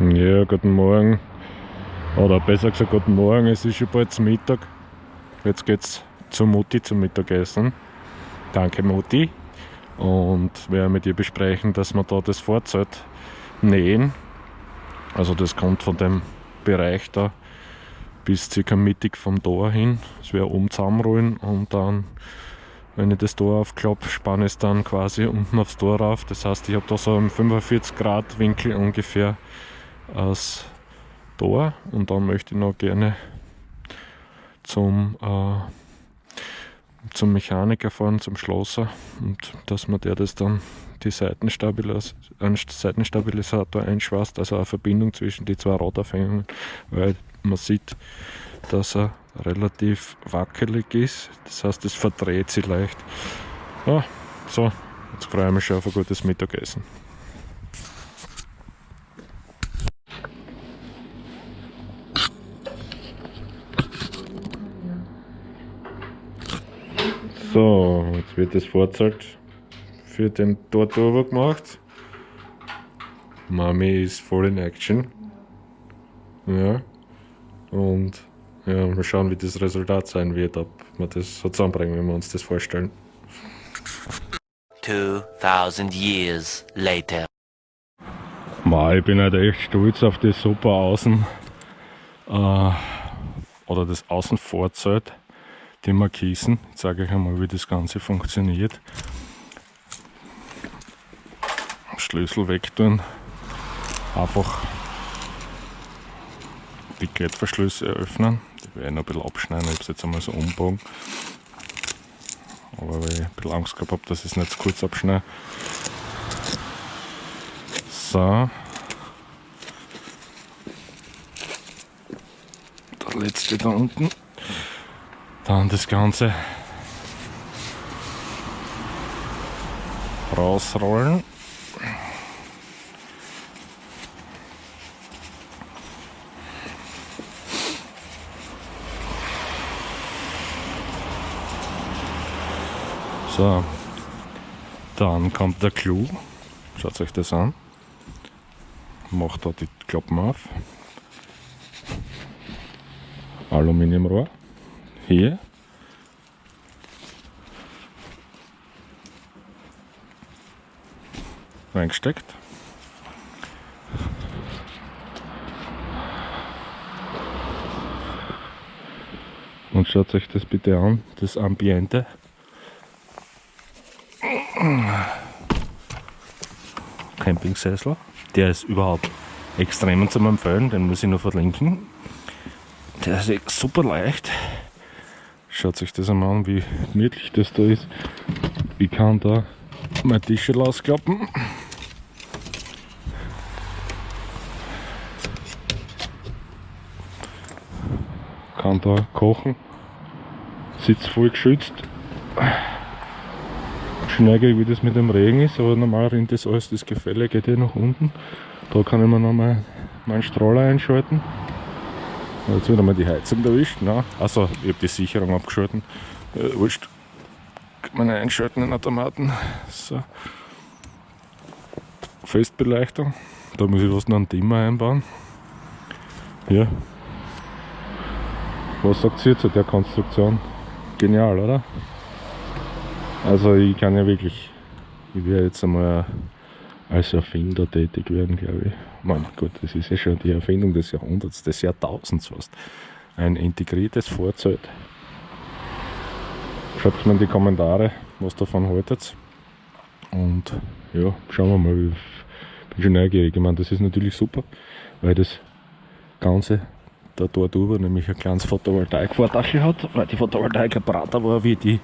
Ja, guten Morgen. Oder besser gesagt, guten Morgen. Es ist schon bald Mittag. Jetzt geht's zur Mutti zum Mittagessen. Danke, Mutti. Und wir werden mit ihr besprechen, dass wir da das Vorzelt nähen. Also, das kommt von dem Bereich da bis circa mittig vom Tor hin. Das wäre oben zusammenrollen und dann, wenn ich das Tor aufklappe, spanne ich es dann quasi unten aufs Tor rauf. Das heißt, ich habe da so einen 45 Grad Winkel ungefähr als Tor und dann möchte ich noch gerne zum, äh, zum Mechaniker fahren, zum Schlosser. Und dass man der das dann die Seitenstabilis Seitenstabilisator einschweißt, also eine Verbindung zwischen die zwei Radaufhängungen, weil man sieht, dass er relativ wackelig ist, das heißt es verdreht sich leicht. Ja, so, jetzt freue ich mich schon auf ein gutes Mittagessen. So, jetzt wird das Vorzelt für den Tortover gemacht. Mami ist voll in Action. Ja. Und ja, mal schauen, wie das Resultat sein wird, ob wir das so zusammenbringen, wenn wir uns das vorstellen. 2000 years later. Ma, ich bin halt echt stolz auf das super Außen äh, oder das Außenvorzelt die Markisen. Jetzt sage ich einmal, wie das Ganze funktioniert. Schlüssel wegtun. Einfach die Klettverschlüsse öffnen. Die werde ich noch ein bisschen abschneiden. Ich habe es jetzt einmal so umbogen. Aber weil ich ein bisschen Angst gehabt habe, dass ich es nicht zu kurz abschneide. So. Der letzte da unten. Dann das Ganze rausrollen. So, dann kommt der Clou. Schaut euch das an. Macht da die Klappen auf. Aluminiumrohr hier. Reingesteckt. Und schaut euch das bitte an, das Ambiente. Campingsessel, der ist überhaupt extrem zum Empfehlen, den muss ich noch verlinken. Der ist super leicht. Schaut sich das einmal an, wie gemütlich das da ist. Ich kann da mein Tisch ausklappen. Kann da kochen. Sitzt voll geschützt. Schneige wie das mit dem Regen ist, aber normal rinnt das alles, das Gefälle geht ja nach unten. Da kann ich mir noch mal meinen Strahler einschalten. Jetzt wird einmal die Heizung erwischt. Ne? Also, ich habe die Sicherung abgeschalten. Äh, wurscht. Kann man einschalten in Automaten. So. Festbeleuchtung. Da muss ich was noch einen Dimmer einbauen. Ja. Was sagt ihr zu der Konstruktion? Genial, oder? Also ich kann ja wirklich, ich werde jetzt einmal als Erfinder tätig werden, glaube ich. Mein Gott, das ist ja schon die Erfindung des Jahrhunderts, des Jahrtausends fast. Ein integriertes Vorzelt. Schreibt mir in die Kommentare, was davon haltet. Und ja, schauen wir mal. Ich bin schon neugierig. Ich meine, das ist natürlich super, weil das Ganze da dort über nämlich ein kleines Photovoltaik-Vordach hat, weil die Photovoltaik breiter war wie die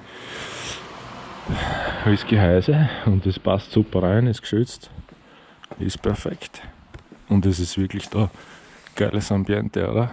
als Gehäuse und das passt super rein, ist geschützt, ist perfekt und es ist wirklich da geiles Ambiente, oder?